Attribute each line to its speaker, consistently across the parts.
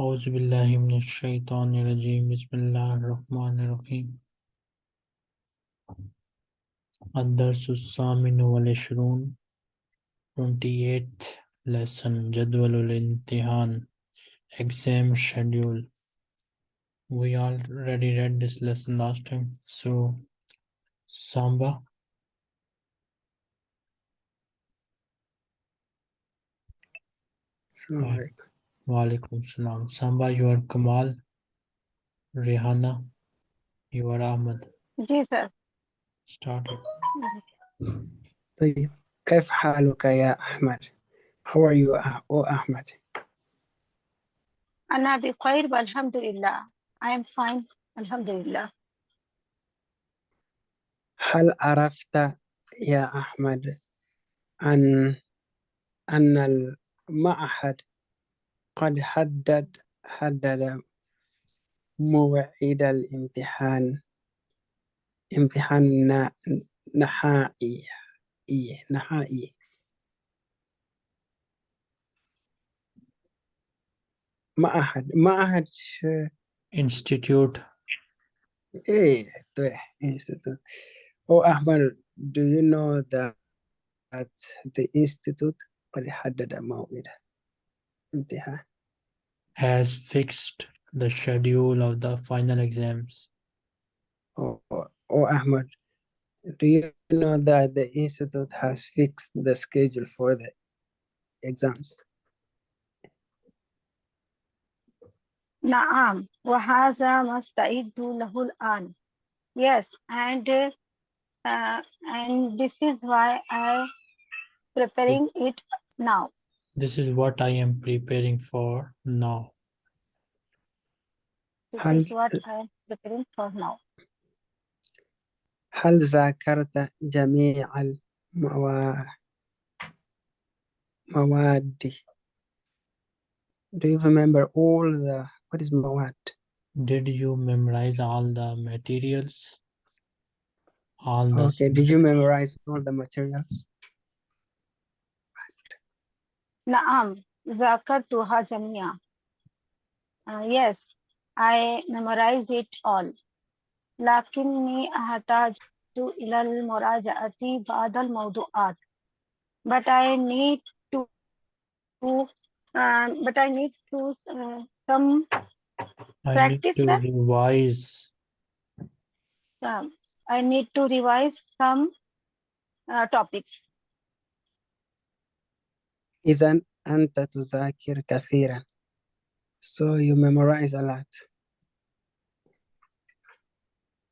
Speaker 1: अज़बिल्लिमिनशैतरजीम बसमीम अदरसामिनशरून twenty eight lesson जदवलतिहान exam schedule We already read this lesson last time, so Samba.
Speaker 2: Sure.
Speaker 1: Walaikum Salam. Samba, you are Kamal. Rehana, you are Ahmed.
Speaker 3: Yes, sir.
Speaker 1: Start.
Speaker 2: طيب كيف حالك يا أحمد؟ How are you, O Ahmed?
Speaker 3: أنا بخير والحمد لله. I am fine. الحمد لله.
Speaker 2: هل عرفت يا أحمد أن أن المعهد قد حدد حدد موعد الامتحان امتحان نهائي إيه، نهائي. معهد معهد
Speaker 1: institute.
Speaker 2: إيه طيب institute. Oh Ahmad do you know that at the institute قد حدد موعد امتحان
Speaker 1: has fixed the schedule of the final exams
Speaker 2: Oh, oh Ahmad, do you know that the institute has fixed the schedule for the exams?
Speaker 3: نعم وهذا ما استعد له الآن yes and uh, and this is why I preparing it now
Speaker 1: This is what I am preparing for now.
Speaker 3: this
Speaker 2: هل
Speaker 3: is what I am preparing for now
Speaker 2: هل ذاكرت جميع الموا- المواد? Do you remember all the what is مواد?
Speaker 1: Did you memorize all the materials? All the
Speaker 2: Okay, did you memorize all the materials?
Speaker 3: نعم ذاكرتها جميعا uh, yes I memorize it all لكني أحتاج إلى المراجعة بعض الموضوعات but I need to uh, but I need to uh, some
Speaker 1: I need
Speaker 3: practice
Speaker 1: to
Speaker 3: that?
Speaker 1: revise.
Speaker 3: um, I need to revise some uh, topics
Speaker 2: إذا أنت تذاكر كثيرا. So you memorize a lot.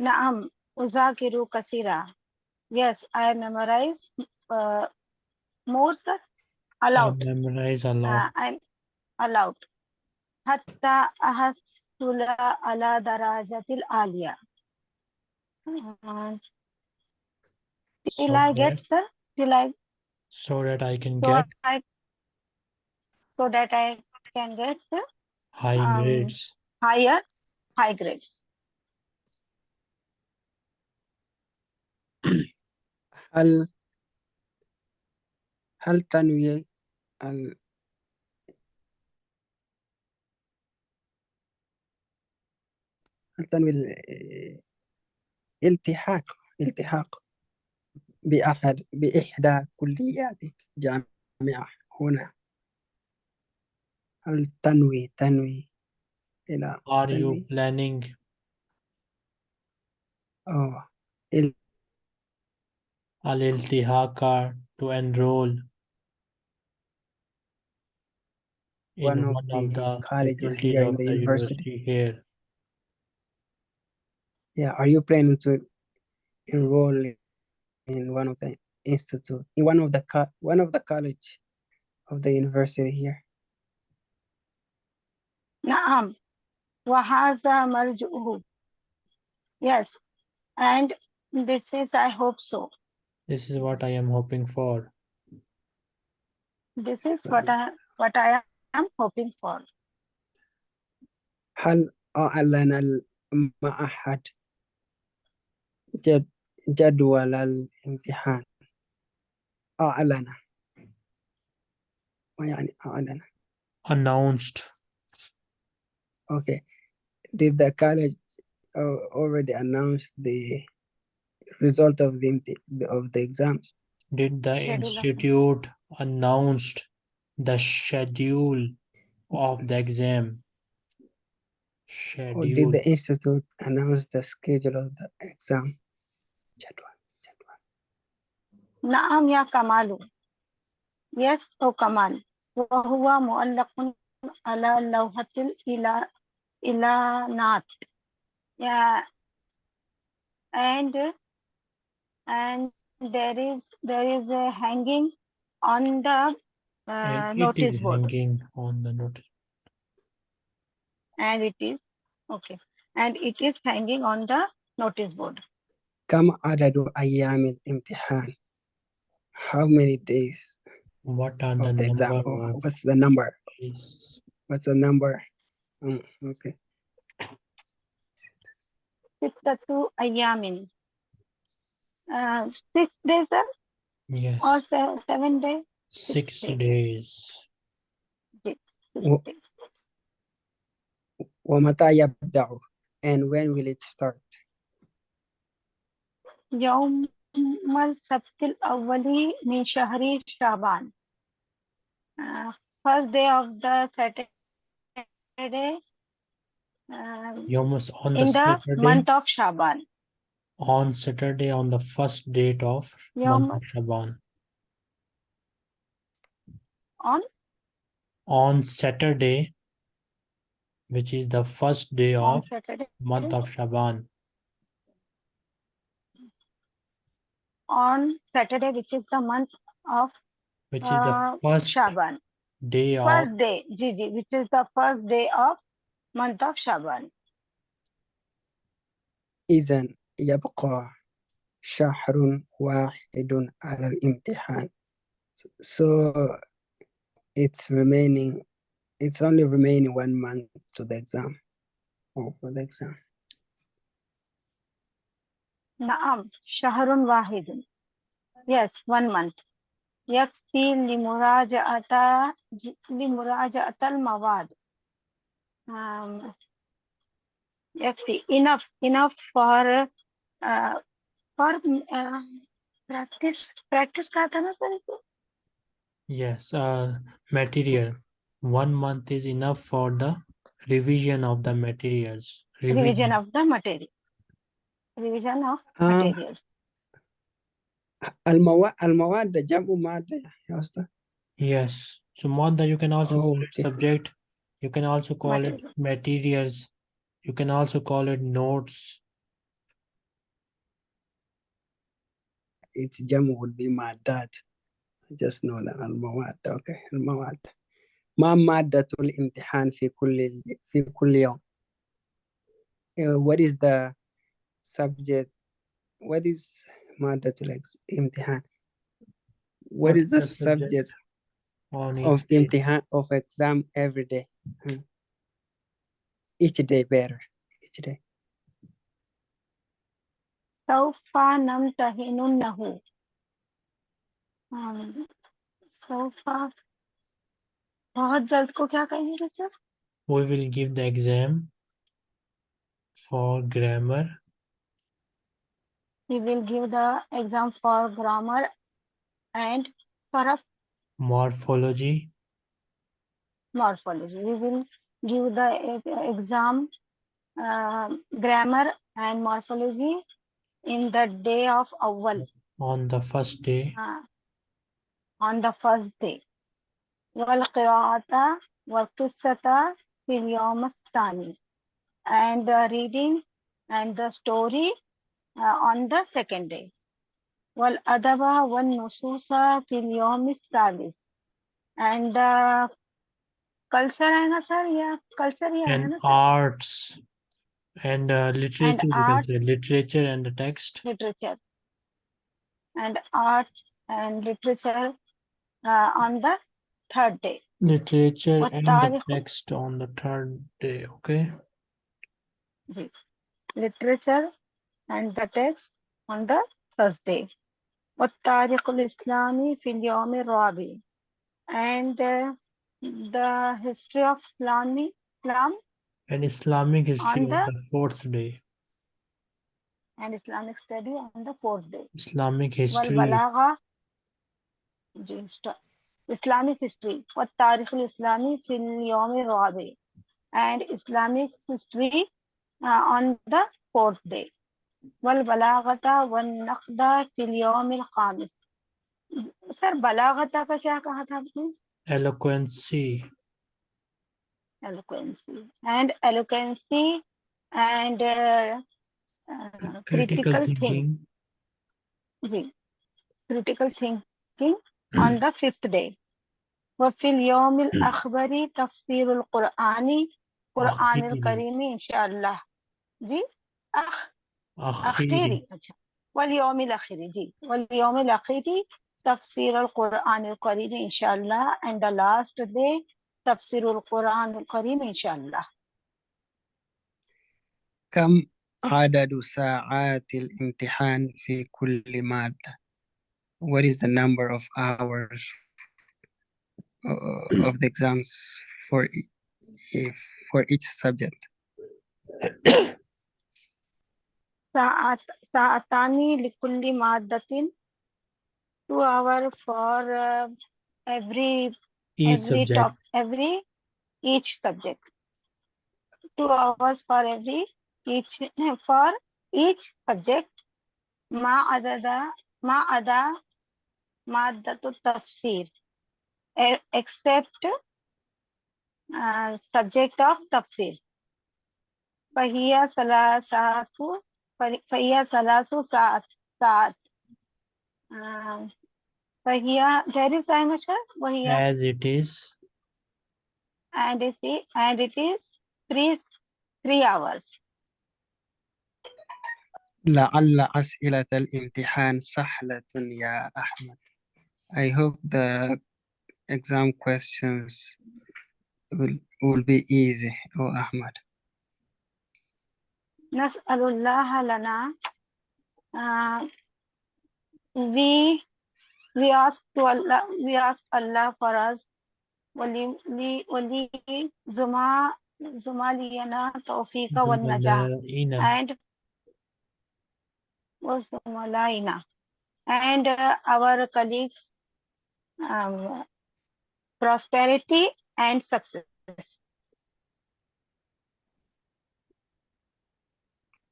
Speaker 3: نعم أذاكر كثيرا yes I memorize uh, more sir
Speaker 1: I
Speaker 3: allowed
Speaker 1: memorize a
Speaker 3: uh,
Speaker 1: lot.
Speaker 3: I'm allowed حتى أحصل على درجة العالية Uh,
Speaker 1: So
Speaker 3: till I get
Speaker 1: that,
Speaker 3: sir till I
Speaker 1: so that I can
Speaker 3: so
Speaker 1: get
Speaker 3: I so that I can get
Speaker 1: high
Speaker 3: um,
Speaker 1: grades.
Speaker 3: higher high grades
Speaker 2: هل هل تنوي ال... هل تنوي ال- الالتحاق التحاق بأحد بإحدى كلياتك جامعة هنا هل تنوي تنوي إلى
Speaker 1: Are you
Speaker 2: تنوي
Speaker 1: planning
Speaker 2: أو ال-
Speaker 1: al-iltihaka to enroll in
Speaker 2: One of
Speaker 1: one of
Speaker 2: the
Speaker 1: the
Speaker 2: colleges
Speaker 1: faculties
Speaker 2: here in
Speaker 1: of
Speaker 2: the
Speaker 1: the
Speaker 2: university.
Speaker 1: university here?
Speaker 2: yeah are you planning to enroll in one of the institute in one of the co- one of the college of the university here
Speaker 3: نعم وهذا مرجعه yes and this is I hope so
Speaker 1: This is what I am hoping for.
Speaker 3: this is what I what I am hoping for
Speaker 2: هل أعلن المعهد جد جدول الامتحان أعلن ما يعني أعلن
Speaker 1: Announced.
Speaker 2: Okay. Did the college uh, already announce the result of the imti- of the exams?
Speaker 1: Did the
Speaker 3: Schedule of-
Speaker 1: institute announced the schedule of the exam?
Speaker 2: Or did
Speaker 1: Schedule.
Speaker 2: the institute announce the schedule of the exam? جدول جدول.
Speaker 3: نعم يا كمال yes أو كمال وهو معلق على لوحة الإلى إعلانات yeah and and there is there is a hanging on the uh,
Speaker 1: And it
Speaker 3: notice
Speaker 1: is
Speaker 3: board
Speaker 1: hanging on the notice.
Speaker 3: and it is okay and it is hanging on the notice board
Speaker 2: كم عدد أيام الامتحان? How many days
Speaker 1: What are the
Speaker 2: of the exam?
Speaker 1: number
Speaker 2: Or
Speaker 1: of
Speaker 2: What's the number?
Speaker 1: days?
Speaker 2: What's the number? Mm, okay.
Speaker 3: ستة أيام uh, six days sir,
Speaker 1: Yes,
Speaker 3: or se- seven days
Speaker 1: six
Speaker 3: days.
Speaker 1: days.
Speaker 3: six
Speaker 2: Wo-
Speaker 3: days
Speaker 2: ومتى يبدأ? And when will it start?
Speaker 3: يوم السبت الأول من شهر شعبان uh, first day of the Saturday uh,
Speaker 1: Yomus on the
Speaker 3: in the
Speaker 1: Saturday,
Speaker 3: month of Shaban.
Speaker 1: On Saturday on the first date of month of Shaban.
Speaker 3: on?
Speaker 1: On Saturday, which is the first day
Speaker 3: on
Speaker 1: of
Speaker 3: Saturday.
Speaker 1: month of Shaban.
Speaker 3: on Saturday which is the month of
Speaker 1: Which is
Speaker 3: uh,
Speaker 1: the first
Speaker 3: Shaban
Speaker 1: day of
Speaker 3: first day Gigi which is the first day of month of Shaban
Speaker 2: إذا يبقى شهر واحد على الامتحان. So it's remaining, it's only remaining one month to the exam. Or for the exam.
Speaker 3: نعم شهر واحد yes one month यकफी लिमुराजअता लिमुराजअतल मवाद यकफी enough enough for for practice practice कहा था ना sir
Speaker 1: yes material one month is enough for the revision of the materials
Speaker 3: revision, revision of the material revision of
Speaker 2: uh,
Speaker 3: materials
Speaker 2: المواد المواد جمع مادة يا أستاذ.
Speaker 1: Yes. So Manda, you can also
Speaker 2: Oh,
Speaker 1: call it
Speaker 2: okay.
Speaker 1: subject. You can also call it
Speaker 3: Material.
Speaker 1: materials. You can also call it notes.
Speaker 2: Its جمع would be مادات. Just know that المواد. Okay. المواد. ما مادة الامتحان في كل في كل يوم. Uh, what is the subject? What is مادة الامتحان? What
Speaker 1: What
Speaker 2: is the
Speaker 1: is the subject
Speaker 2: subject
Speaker 1: On each
Speaker 2: of
Speaker 1: day.
Speaker 2: امتحان of exam every day? Hmm. Each day better. Each day.
Speaker 3: سوف نمتحنه um, سوف बहुत जल्द को क्या कहेंगे sir
Speaker 1: We will give the exam for grammar,
Speaker 3: we will give the exam for grammar and for a
Speaker 1: morphology,
Speaker 3: morphology we will give the e- exam uh, grammar and morphology in the day of awal
Speaker 1: on the first day,
Speaker 3: uh, on the first day والقراءة والقصة في اليوم الثاني and the reading and the story uh, on the second day والأدب والنصوص في اليوم الثالث and the culture है ना sir या culture ही है
Speaker 1: and
Speaker 3: ना sir
Speaker 1: arts, and uh, literature, you can
Speaker 3: arts.
Speaker 1: say literature and the text.
Speaker 3: literature and arts and literature uh, on the third day
Speaker 1: Literature
Speaker 3: What
Speaker 1: and the
Speaker 3: तारीख-
Speaker 1: text on the third day, okay?
Speaker 3: Ji literature and the text on the Thursday والتاريخ الإسلامي في اليوم الرابع and uh, the history of Islami Islam
Speaker 1: And Islamic history
Speaker 3: On
Speaker 1: on
Speaker 3: the-
Speaker 1: the fourth day.
Speaker 3: and Islamic study on the fourth day.
Speaker 1: Islamic history.
Speaker 3: والبلاغة جي stop. Islamic history والتاريخ الإسلامي في اليوم الرابع and Islamic history uh, on the fourth day والبلاغة والنقد في اليوم الخامس sir बलागत का क्या कहा था आपने
Speaker 1: Eloquency.
Speaker 3: eloquency and eloquency and uh, uh,
Speaker 1: Critical
Speaker 3: critical think
Speaker 1: thinking.
Speaker 3: Ji critical thinking on the fifth day وفي اليوم الأخبر تفسير القرآن قرآن
Speaker 1: أخيري.
Speaker 3: الكريم إن شاء الله जी أخ
Speaker 1: أخيري.
Speaker 3: أخيري अच्छा واليوم الأخير जी واليوم الأخير تفسير القرآن الكريم إن شاء الله and the last day تفسير القرآن الكريم إن شاء الله
Speaker 2: كم عدد ساعات الامتحان في كل مادة What is the number of hours uh, of the exams for e- if for each subject
Speaker 3: Sa'at, sa'atani likulli maddatin. Two hour for uh, every
Speaker 1: each
Speaker 3: every
Speaker 1: subject.
Speaker 3: Top, every each subject. Two hours for every each for each subject. Ma adada ma ada maddatu tafsir. Except uh, subject of tafsir. Fahiya salasatu فهي ثلاث ساعات ساعات آه، فهي there is time sir وهي
Speaker 1: As it is.
Speaker 3: and it is and it is three three hours
Speaker 2: لعل أسئلة الامتحان سهلة يا أحمد I hope the exam questions will, will be easy oh Ahmad
Speaker 3: نسأل الله لنا uh, we we ask to Allah we ask Allah for us ولي لي ولي زما زمالينا توفيق والنجاح
Speaker 1: زملائنا.
Speaker 3: and وزملائنا and uh, our colleagues um, prosperity and success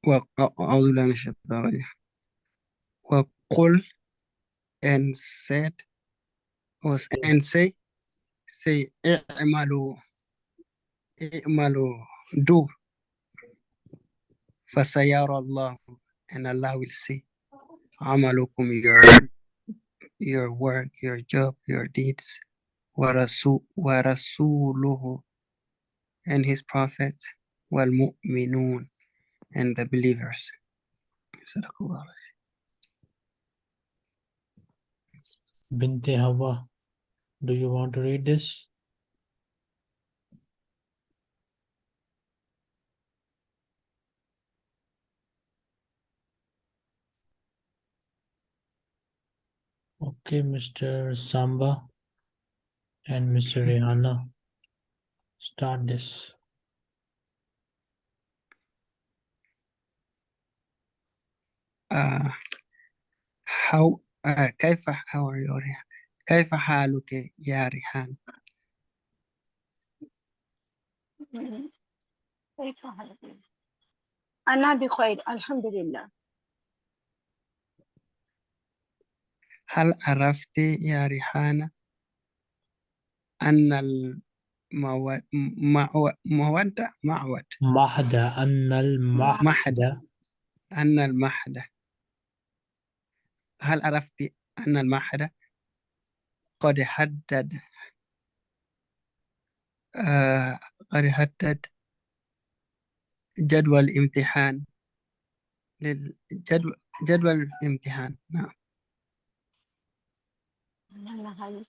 Speaker 2: وأعوذ بالله من الشيطان الرجيم وقل and said was and say say اعملوا اعملوا do فسيرى الله and Allah will see عملكم your your work your job your deeds ورسول ورسوله and his prophets والمؤمنون and the believers.
Speaker 1: Binti Hawa, do you want to read this? Okay, Mr. Samba and Mr. Rihanna, start this.
Speaker 2: Uh, how uh, كيف how are you ريحان كيف حالك يا ريحان.
Speaker 3: كيف حالك؟ أنا بخير الحمد لله
Speaker 2: هل عرفت يا ريحانة أن المود معو- مودة معود
Speaker 1: Mahda أن
Speaker 2: محدة أن المحدة هل عرفت أن المحدة قد حدد آه قد حدد جدول الامتحان للجدول جدول الامتحان؟ نعم.
Speaker 3: أنا هاي